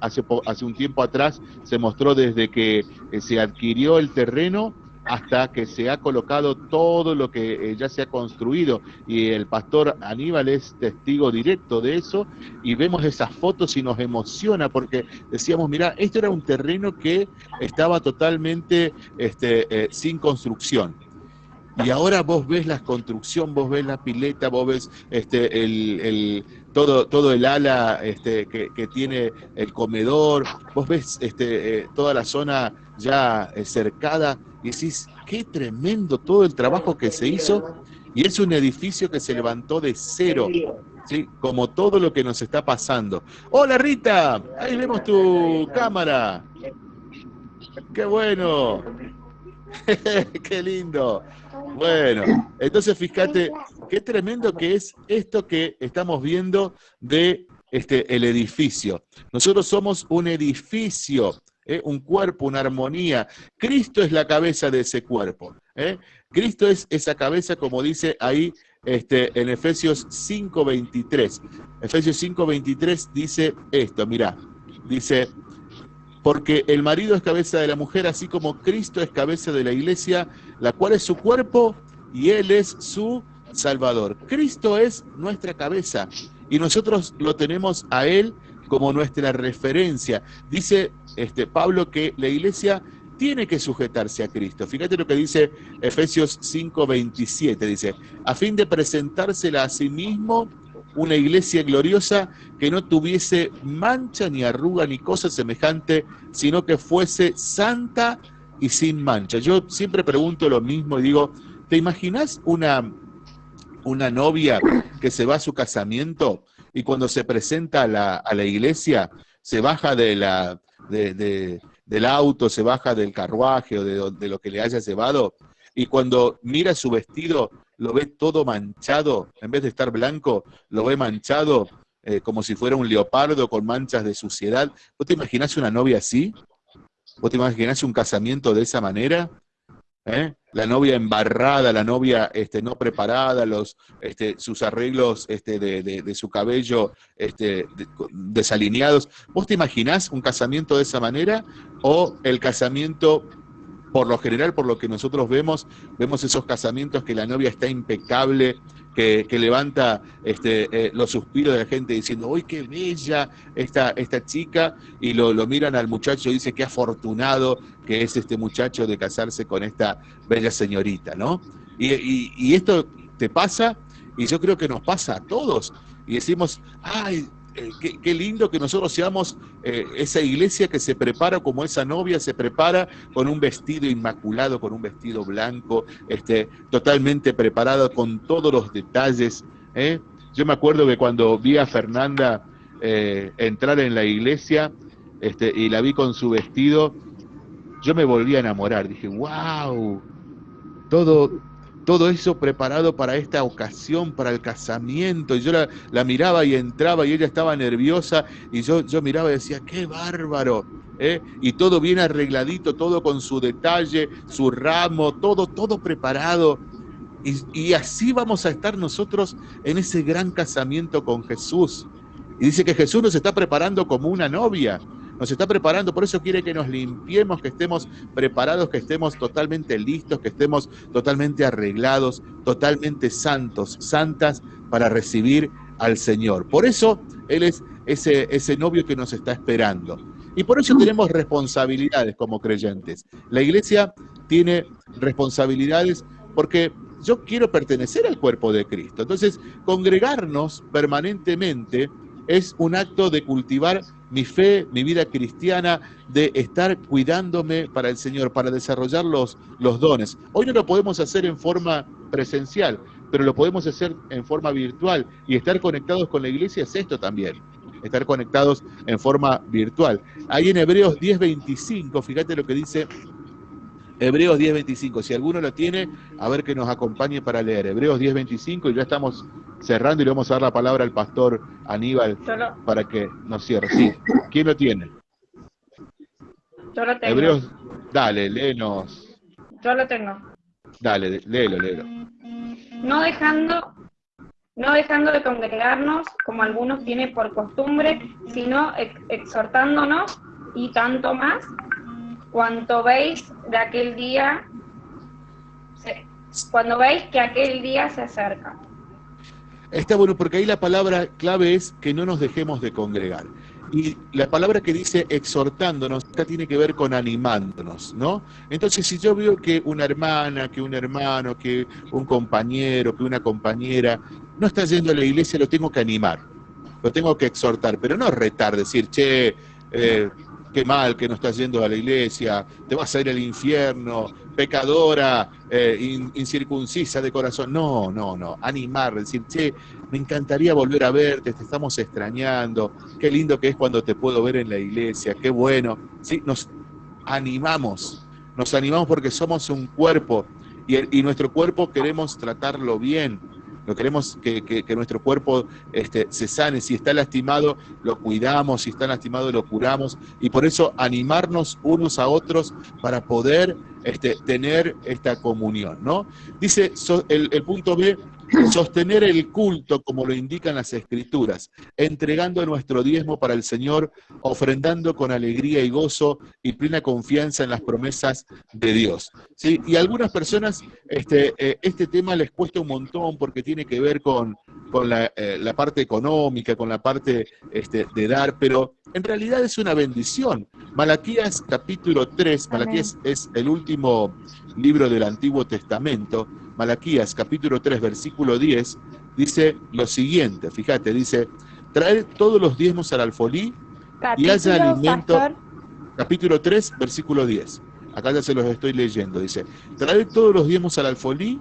hace, hace un tiempo atrás se mostró desde que se adquirió el terreno hasta que se ha colocado todo lo que ya se ha construido y el pastor Aníbal es testigo directo de eso y vemos esas fotos y nos emociona porque decíamos, mira, esto era un terreno que estaba totalmente este, sin construcción y ahora vos ves la construcción, vos ves la pileta, vos ves este, el, todo, todo el ala este, que, tiene el comedor, vos ves este, eh, toda la zona ya eh, cercada y decís, qué tremendo todo el trabajo que se hizo. Y es un edificio que se levantó de cero, ¿sí? como todo lo que nos está pasando. Hola Rita, ahí vemos tu cámara. Qué bueno. qué lindo. Bueno, entonces fíjate qué tremendo que es esto que estamos viendo de este, el edificio. Nosotros somos un edificio, ¿eh? un cuerpo, una armonía. Cristo es la cabeza de ese cuerpo. ¿eh? Cristo es esa cabeza, como dice ahí este, en Efesios 5.23. Efesios 5.23 dice esto, mira, dice, porque el marido es cabeza de la mujer, así como Cristo es cabeza de la iglesia, la cual es su cuerpo y Él es su Salvador. Cristo es nuestra cabeza y nosotros lo tenemos a Él como nuestra referencia. Dice este, Pablo que la iglesia tiene que sujetarse a Cristo. Fíjate lo que dice Efesios 5:27, dice, a fin de presentársela a sí mismo una iglesia gloriosa que no tuviese mancha ni arruga ni cosa semejante, sino que fuese santa y sin mancha. Yo siempre pregunto lo mismo y digo, ¿te imaginas una, una novia que se va a su casamiento y cuando se presenta a la, a la iglesia se baja de la, de, del auto, se baja del carruaje o de, de lo que le haya llevado y cuando mira su vestido lo ve todo manchado, en vez de estar blanco, lo ve manchado eh, como si fuera un leopardo con manchas de suciedad. ¿Vos te imaginás una novia así? ¿Vos te imaginás un casamiento de esa manera? ¿Eh? La novia embarrada, la novia este, no preparada, los, este, sus arreglos este, de, de, su cabello este, desalineados. ¿Vos te imaginás un casamiento de esa manera o el casamiento por lo general, por lo que nosotros vemos, vemos esos casamientos que la novia está impecable, que, levanta este, eh, los suspiros de la gente diciendo, ¡uy, qué bella esta, esta chica! Y lo, miran al muchacho y dice, qué afortunado que es este muchacho de casarse con esta bella señorita, ¿no? Y, y esto te pasa, y yo creo que nos pasa a todos. Y decimos, ¡ay! Eh, qué, lindo que nosotros seamos eh, esa iglesia que se prepara como esa novia se prepara con un vestido inmaculado, con un vestido blanco, este, totalmente preparado con todos los detalles. ¿eh? Yo me acuerdo que cuando vi a Fernanda entrar en la iglesia este, y la vi con su vestido, yo me volví a enamorar. Dije, wow, todo, todo eso preparado para esta ocasión, para el casamiento. Y yo la, miraba y entraba y ella estaba nerviosa y yo, yo miraba y decía, qué bárbaro. ¿eh? Y todo bien arregladito, todo con su detalle, su ramo, todo, todo preparado. Y, y así vamos a estar nosotros en ese gran casamiento con Jesús. Y dice que Jesús nos está preparando como una novia nos está preparando, por eso quiere que nos limpiemos, que estemos preparados, que estemos totalmente listos, que estemos totalmente arreglados, totalmente santos, santas para recibir al Señor. Por eso Él es ese, novio que nos está esperando. Y por eso tenemos responsabilidades como creyentes. La iglesia tiene responsabilidades porque yo quiero pertenecer al cuerpo de Cristo. Entonces, congregarnos permanentemente es un acto de cultivar mi fe, mi vida cristiana, de estar cuidándome para el Señor, para desarrollar los, dones. Hoy no lo podemos hacer en forma presencial, pero lo podemos hacer en forma virtual y estar conectados con la iglesia es esto también, estar conectados en forma virtual. Ahí en Hebreos 10:25, fíjate lo que dice Hebreos 10.25, si alguno lo tiene, a ver que nos acompañe para leer. Hebreos 10.25 y ya estamos cerrando y le vamos a dar la palabra al pastor Aníbal para que nos cierre. Sí, ¿quién lo tiene? Yo lo tengo. Hebreos, dale, léenos. Yo lo tengo. Dale, léelo, léelo. No dejando, no dejando de congregarnos, como algunos tienen por costumbre, sino exhortándonos y tanto más cuando veis de aquel día, cuando veis que aquel día se acerca. Está bueno, porque ahí la palabra clave es que no nos dejemos de congregar. Y la palabra que dice exhortándonos, acá tiene que ver con animándonos, ¿no? Entonces, si yo veo que una hermana, que un hermano, que un compañero, que una compañera no está yendo a la iglesia, lo tengo que animar, lo tengo que exhortar, pero no retar, decir, che, eh, qué mal que no estás yendo a la iglesia, te vas a ir al infierno, pecadora, eh, incircuncisa de corazón. No, no, no. Animar, decir, che, me encantaría volver a verte, te estamos extrañando, qué lindo que es cuando te puedo ver en la iglesia, qué bueno. Sí, nos animamos, nos animamos porque somos un cuerpo y, y nuestro cuerpo queremos tratarlo bien no queremos que, nuestro cuerpo este, se sane. Si está lastimado, lo cuidamos. Si está lastimado, lo curamos. Y por eso animarnos unos a otros para poder este, tener esta comunión. ¿no? Dice el, el punto B, sostener el culto como lo indican las escrituras, entregando nuestro diezmo para el Señor, ofrendando con alegría y gozo y plena confianza en las promesas de Dios. ¿Sí? Y a algunas personas este, eh, este tema les cuesta un montón porque tiene que ver con, con la, eh, la, parte económica, con la parte este, de dar, pero en realidad es una bendición. Malaquías capítulo 3, Malaquías es el último libro del Antiguo Testamento, Malaquías capítulo 3, versículo 10, dice lo siguiente, fíjate, dice, traer todos los diezmos al alfolí y haya alimento, capítulo 3, versículo 10. Acá ya se los estoy leyendo, dice, traed todos los diezmos al alfolí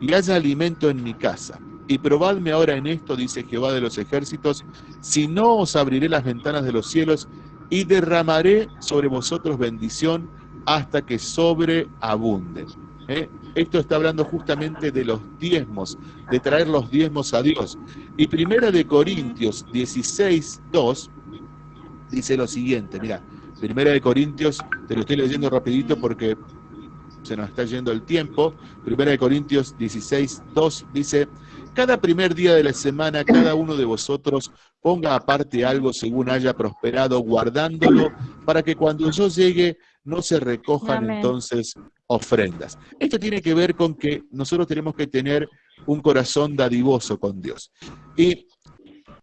y haya alimento en mi casa. Y probadme ahora en esto, dice Jehová de los ejércitos, si no os abriré las ventanas de los cielos y derramaré sobre vosotros bendición hasta que sobreabunden. ¿Eh? Esto está hablando justamente de los diezmos, de traer los diezmos a Dios. Y primera de Corintios 16, 2, dice lo siguiente, mira, primera de Corintios, te lo estoy leyendo rapidito porque se nos está yendo el tiempo. Primera de Corintios 16, 2 dice, cada primer día de la semana cada uno de vosotros ponga aparte algo según haya prosperado, guardándolo, para que cuando yo llegue no se recojan entonces ofrendas. Esto tiene que ver con que nosotros tenemos que tener un corazón dadivoso con Dios. Y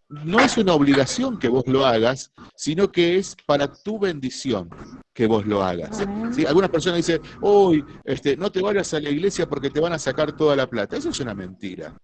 no es una obligación que vos lo hagas, sino que es para tu bendición que vos lo hagas. ¿Sí? Algunas personas dicen, uy, este, no te vayas a la iglesia porque te van a sacar toda la plata. Eso es una mentira.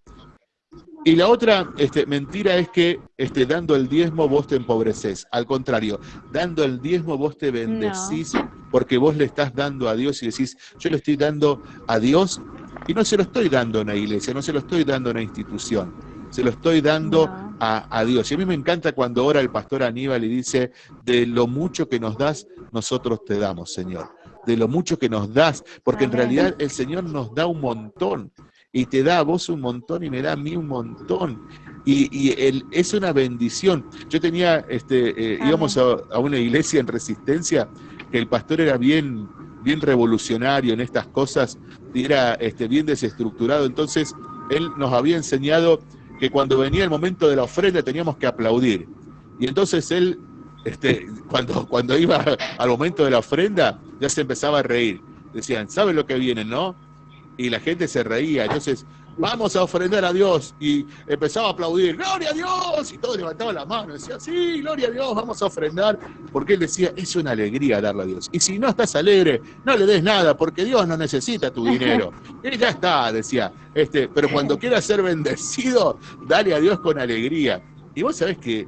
Y la otra este, mentira es que este, dando el diezmo vos te empobreces. Al contrario, dando el diezmo vos te bendecís porque vos le estás dando a Dios y decís, yo le estoy dando a Dios y no se lo estoy dando a una iglesia, no se lo estoy dando a una institución, se lo estoy dando a, a, Dios. Y a mí me encanta cuando ora el pastor Aníbal y dice, de lo mucho que nos das, nosotros te damos, Señor. De lo mucho que nos das, porque en realidad el Señor nos da un montón y te da a vos un montón y me da a mí un montón. Y, es una bendición. Yo tenía, este, eh, íbamos a, una iglesia en resistencia, que el pastor era bien, bien revolucionario en estas cosas, y era este, bien desestructurado. Entonces, él nos había enseñado que cuando venía el momento de la ofrenda teníamos que aplaudir. Y entonces él, este, cuando, cuando iba al momento de la ofrenda, ya se empezaba a reír. Decían, ¿saben lo que viene, no? Y la gente se reía. Entonces, vamos a ofrendar a Dios. Y empezaba a aplaudir, ¡Gloria a Dios! Y todos levantaban la mano, decía, sí, gloria a Dios, vamos a ofrendar. Porque él decía, es una alegría darle a Dios. Y si no estás alegre, no le des nada, porque Dios no necesita tu dinero. Y ya está, decía. Este, pero cuando quieras ser bendecido, dale a Dios con alegría. Y vos sabés que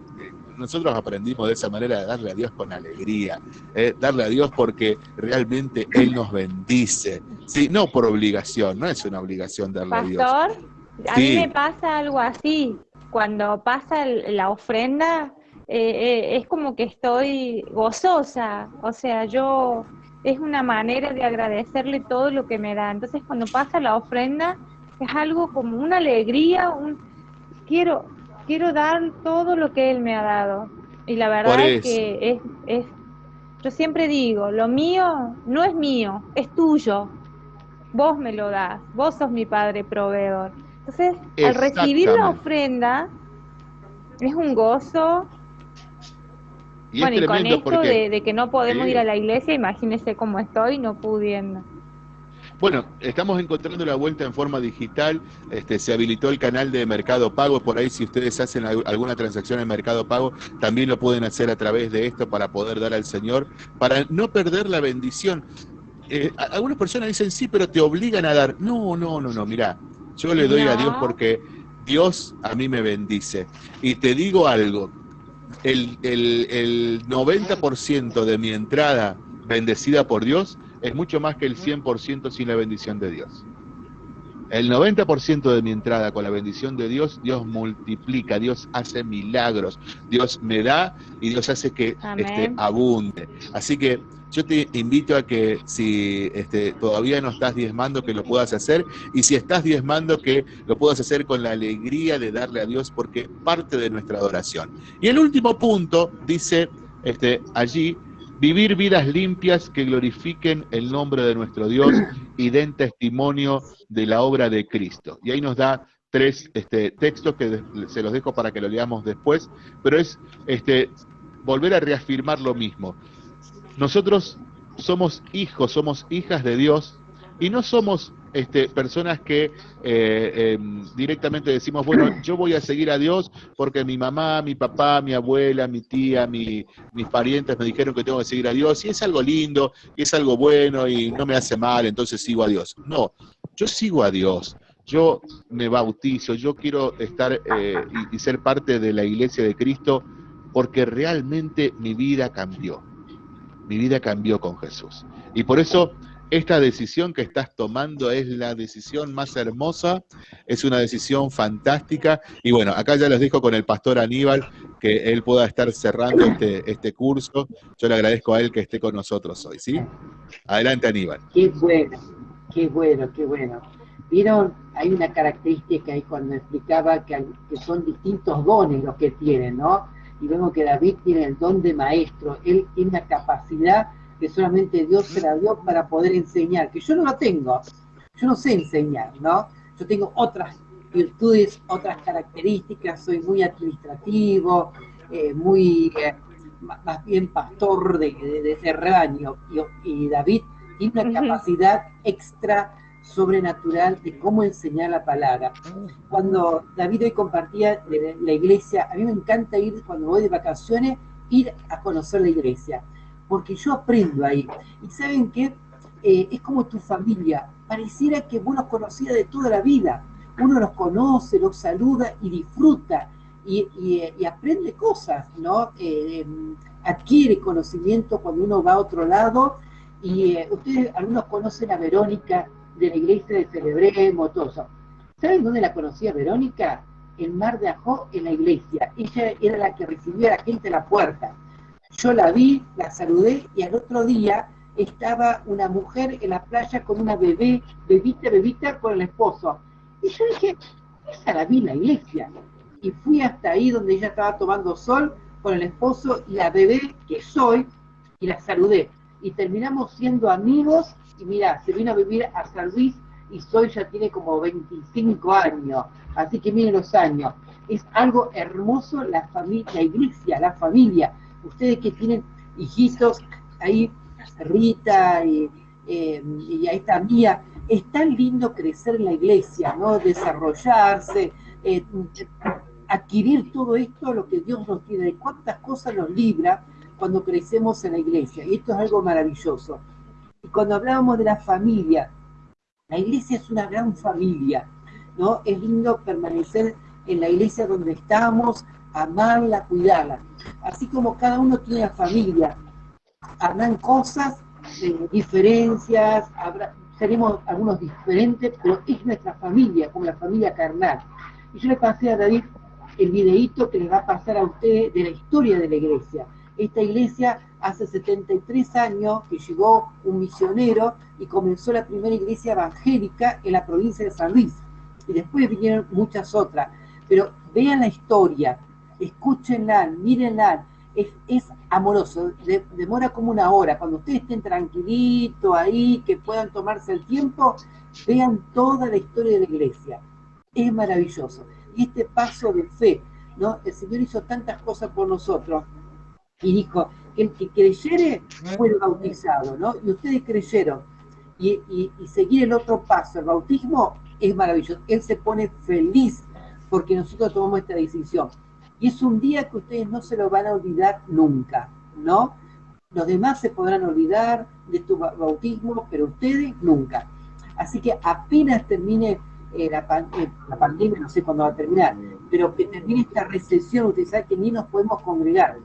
nosotros aprendimos de esa manera de darle a Dios con alegría, eh, darle a Dios porque realmente Él nos bendice, ¿sí? no por obligación, no es una obligación darle a Dios. Pastor, a mí me pasa algo así, cuando pasa la ofrenda, eh, eh, es como que estoy gozosa, o sea, yo es una manera de agradecerle todo lo que me da. Entonces, cuando pasa la ofrenda, es algo como una alegría, un quiero quiero dar todo lo que Él me ha dado. Y la verdad es que es, es, yo siempre digo, lo mío no es mío, es tuyo. Vos me lo das, vos sos mi Padre proveedor. Entonces, al recibir la ofrenda, es un gozo. bueno, y con esto de, que no podemos ir a la iglesia, imagínese cómo estoy no pudiendo. Bueno, estamos encontrando la vuelta en forma digital, este, se habilitó el canal de Mercado Pago, por ahí si ustedes hacen alguna transacción en Mercado Pago, también lo pueden hacer a través de esto para poder dar al Señor, para no perder la bendición. Eh, algunas personas dicen, sí, pero te obligan a dar. No, no, no, no, mira, yo le doy a Dios porque Dios a mí me bendice. Y te digo algo, el, el, el 90% de mi entrada bendecida por Dios es mucho más que el 100% sin la bendición de Dios. El 90% de mi entrada con la bendición de Dios, Dios multiplica, Dios hace milagros, Dios me da y Dios hace que este, abunde. Así que yo te invito a que si este, todavía no estás diezmando, que lo puedas hacer, y si estás diezmando, que lo puedas hacer con la alegría de darle a Dios, porque parte de nuestra adoración. Y el último punto dice este, allí, Vivir vidas limpias que glorifiquen el nombre de nuestro Dios y den testimonio de la obra de Cristo. Y ahí nos da tres este, textos que se los dejo para que lo leamos después, pero es este, volver a reafirmar lo mismo. Nosotros somos hijos, somos hijas de Dios y no somos este, personas que eh, em, directamente decimos, bueno, yo voy a seguir a Dios porque mi mamá, mi papá, mi abuela, mi tía, mis parientes me dijeron que tengo que seguir a Dios y es algo lindo y es algo bueno y no me hace mal, entonces sigo a Dios. No, yo sigo a Dios yo me bautizo, yo quiero estar eh, y, ser parte de la iglesia de Cristo porque realmente mi vida cambió. Mi vida cambió con Jesús. Y por eso esta decisión que estás tomando es la decisión más hermosa, es una decisión fantástica. Y bueno, acá ya les dejo con el pastor Aníbal que él pueda estar cerrando este, este curso. Yo le agradezco a él que esté con nosotros hoy, ¿sí? Adelante, Aníbal. Qué bueno, qué bueno, qué bueno. Vieron, hay una característica ahí cuando explicaba que, que son distintos dones los que tienen, ¿no? Y vemos que David tiene el don de maestro, él tiene una capacidad que solamente Dios se la dio para poder enseñar, que yo no lo tengo, yo no sé enseñar, ¿no? Yo tengo otras virtudes, otras características, soy muy administrativo, eh, muy, eh, más bien pastor de, ese rebaño, y, David tiene una capacidad extra sobrenatural de cómo enseñar la palabra. Cuando David hoy compartía la iglesia, a mí me encanta ir cuando voy de vacaciones, ir a conocer la iglesia porque yo aprendo ahí. Y saben que eh, es como tu familia, pareciera que vos los conocías de toda la vida. Uno los conoce, los saluda y disfruta y, y, aprende cosas, ¿no? Eh, em, adquiere conocimiento cuando uno va a otro lado. Y eh, ustedes, algunos conocen a Verónica de la iglesia de Celebremos, todo eso. ¿Saben dónde la conocía Verónica? En Mar de Ajó, en la iglesia. Ella era la que recibía a la gente a la puerta. Yo la vi, la saludé y al otro día estaba una mujer en la playa con una bebé, bebita, bebita, con el esposo. Y yo dije, esa la vi en la iglesia. Y fui hasta ahí donde ella estaba tomando sol con el esposo y la bebé que soy, y la saludé. Y terminamos siendo amigos, y mira, se vino a vivir a San Luis y Soy ya tiene como 25 años, así que miren los años. Es algo hermoso la familia, la iglesia, la familia ustedes que tienen hijitos, ahí Rita y, eh, y ahí está Mía, es tan lindo crecer en la iglesia, ¿no? Desarrollarse, eh, adquirir todo esto, lo que Dios nos tiene, de cuántas cosas nos libra cuando crecemos en la iglesia. Y esto es algo maravilloso. Y cuando hablábamos de la familia, la iglesia es una gran familia, ¿no? Es lindo permanecer en la iglesia donde estamos, amarla, cuidarla. Así como cada uno tiene familia, habrán cosas, eh, diferencias, habrá, seremos algunos diferentes, pero es nuestra familia, como la familia carnal. Y yo le pasé a David el videíto que le va a pasar a ustedes de la historia de la iglesia. Esta iglesia hace 73 años que llegó un misionero y comenzó la primera iglesia evangélica en la provincia de San Luis. Y después vinieron muchas otras. Pero vean la historia, escúchenla, mírenla, es, amoroso, demora como una hora, cuando ustedes estén tranquilitos ahí, que puedan tomarse el tiempo, vean toda la historia de la iglesia, es maravilloso. Y este paso de fe, ¿no? El Señor hizo tantas cosas por nosotros, y dijo, que el que creyere fue bautizado, ¿no? Y ustedes creyeron, y, y seguir el otro paso, el bautismo, es maravilloso. Él se pone feliz porque nosotros tomamos esta decisión. Y es un día que ustedes no se lo van a olvidar nunca, ¿no? Los demás se podrán olvidar de tu bautismo, pero ustedes nunca. Así que apenas termine eh, la, eh, la, pandemia, no sé cuándo va a terminar, pero que termine esta recesión, ustedes saben que ni nos podemos congregar.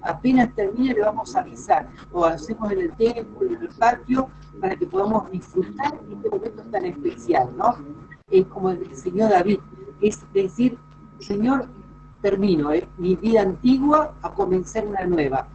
Apenas termine le vamos a avisar, o hacemos en el templo, en el patio, para que podamos disfrutar este momento tan especial, ¿no? Es como el Señor David, es decir, Señor, termino ¿eh? mi vida antigua a comenzar una nueva.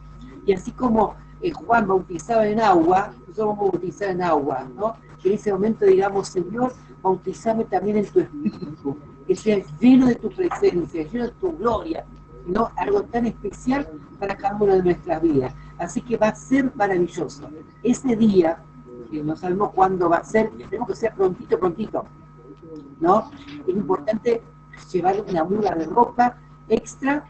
Y así como eh, Juan bautizaba en agua, nosotros vamos a bautizar en agua, ¿no? en ese momento digamos, Señor, bautizame también en tu espíritu, que sea lleno de tu presencia, lleno de tu gloria, ¿no? Algo tan especial para cada una de nuestras vidas. Así que va a ser maravilloso. Ese día, que no sabemos cuándo va a ser, tenemos que ser prontito, prontito, ¿no? Es importante llevar una muda de ropa extra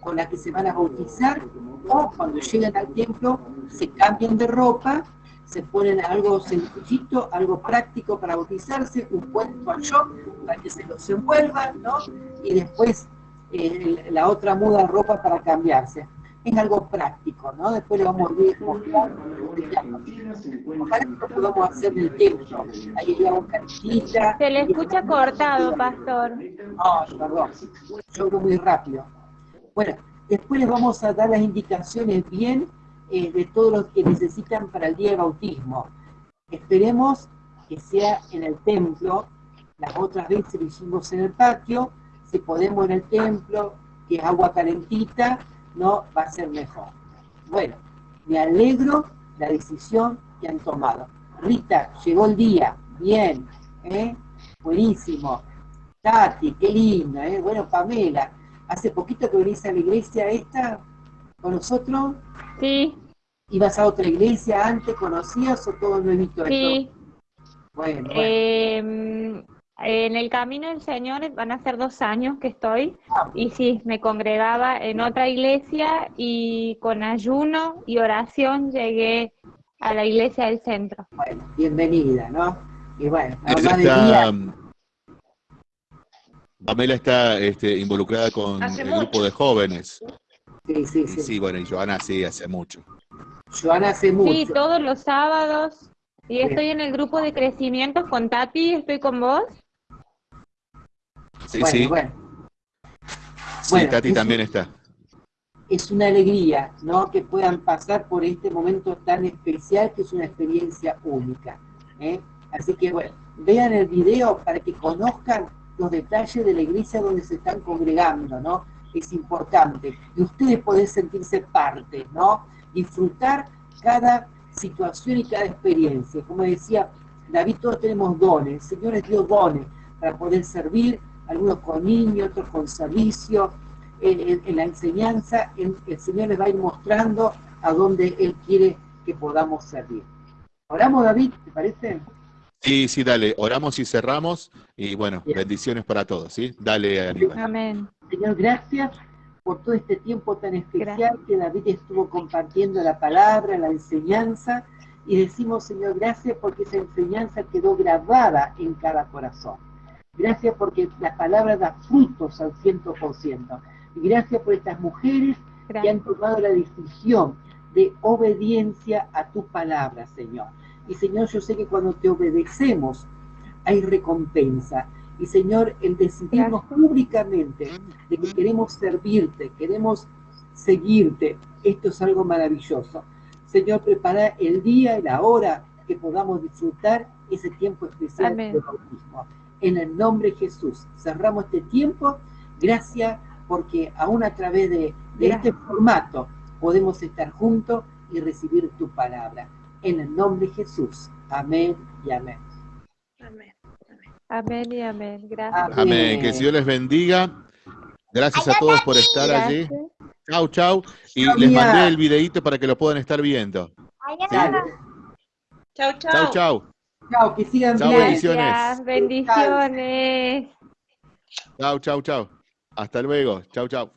con la que se van a bautizar o cuando lleguen al templo se cambian de ropa, se ponen algo sencillito, algo práctico para bautizarse, un buen yo para que se los envuelvan, ¿no? Y después eh, la otra muda ropa para cambiarse. Es algo práctico, ¿no? Después le vamos a ir mostrando. Ojalá que lo podamos hacer en el templo. Ahí llevamos canchita. Se le escucha cortado, pastor. No, perdón. Yo hablo muy rápido. Bueno, después les vamos a dar las indicaciones bien eh, de todo lo que necesitan para el día de bautismo. Esperemos que sea en el templo, las otras veces lo hicimos en el patio, si podemos en el templo, que es agua calentita, no va a ser mejor. Bueno, me alegro la decisión que han tomado. Rita, llegó el día, bien, ¿eh? buenísimo. Tati, qué linda, ¿eh? bueno, Pamela, hace poquito que venís a la iglesia esta con nosotros. Sí. ¿Ibas a otra iglesia antes? ¿Conocías o todo nuevito Sí. esto? Bueno, bueno. Eh, en el camino del Señor van a ser dos años que estoy y sí, me congregaba en otra iglesia y con ayuno y oración llegué a la iglesia del centro. Bueno, bienvenida, ¿no? Y bueno, mamá está, Pamela está este, involucrada con Hace el mucho. grupo de jóvenes. sí, sí, Y sí. sí, bueno, y Joana sí, hace mucho. Joana hace mucho. Sí, todos los sábados y estoy en el grupo de crecimiento con Tati, estoy con vos. Sí, bueno, sí, bueno, sí, bueno, también un- está. es una alegría, ¿no? Que puedan pasar por este momento tan especial que es una experiencia única. ¿eh? Así que bueno, vean el video para que conozcan los detalles de la iglesia donde se están congregando, ¿no? Es importante. Y ustedes pueden sentirse parte, ¿no? Disfrutar cada situación y cada experiencia. Como decía David, todos tenemos dones. El Señor les dio dones para poder servir, algunos con niños, otros con servicio, en, en- en la enseñanza, en- el Señor les va a ir mostrando a dónde Él quiere que podamos servir. Oramos, David, ¿te parece? Sí, sí, dale, oramos y cerramos. Y bueno, Bien. bendiciones para todos, ¿sí? Dale, Aníbal. Amén. Señor, gracias por todo este tiempo tan especial que David estuvo compartiendo la palabra, la enseñanza, y decimos, Señor, gracias porque esa enseñanza quedó grabada en cada corazón. Gracias porque la palabra da frutos al ciento por ciento. Y gracias por estas mujeres que han tomado la decisión de obediencia a tu palabra, Señor. Y Señor, yo sé que cuando te obedecemos hay recompensa. Y Señor, el decidirnos Gracias. públicamente de que queremos servirte, queremos seguirte, esto es algo maravilloso. Señor, prepara el día y la hora que podamos disfrutar ese tiempo especial Amén. de bautismo. En el nombre de Jesús, cerramos este tiempo. Gracias porque aún a través de, de este formato podemos estar juntos y recibir tu palabra. En el nombre de Jesús. Amén y amén. Amén. Amén y amén. Gracias. Amén, que Señor les bendiga. Gracias a todos por estar allí. Chau, chau. Y les mandé el videíto para que lo puedan estar viendo. Chau, chau. Chau, chau. Chao, que sigan Chao, bien. bendiciones. Bendiciones. Chau, chau, chau. Hasta luego. Chau, chau.